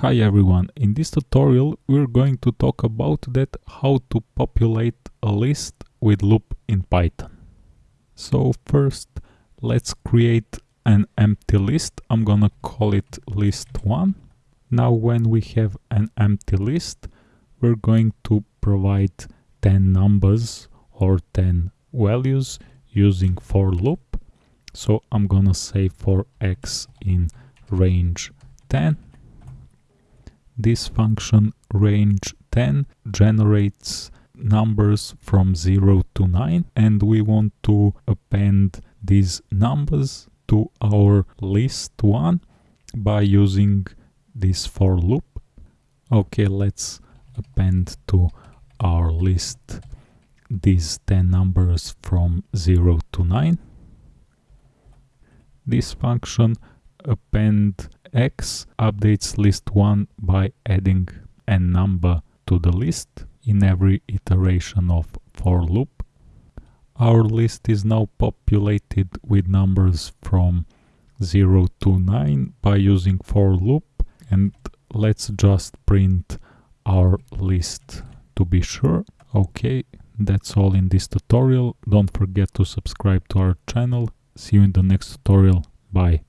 Hi everyone, in this tutorial we're going to talk about that how to populate a list with loop in Python. So first let's create an empty list, I'm gonna call it list1. Now when we have an empty list we're going to provide 10 numbers or 10 values using for loop. So I'm gonna say for x in range 10 this function range 10 generates numbers from 0 to 9 and we want to append these numbers to our list 1 by using this for loop. Okay, let's append to our list these 10 numbers from 0 to 9. This function append x updates list 1 by adding a number to the list in every iteration of for loop. Our list is now populated with numbers from 0 to 9 by using for loop and let's just print our list to be sure. Okay, that's all in this tutorial. Don't forget to subscribe to our channel. See you in the next tutorial. Bye.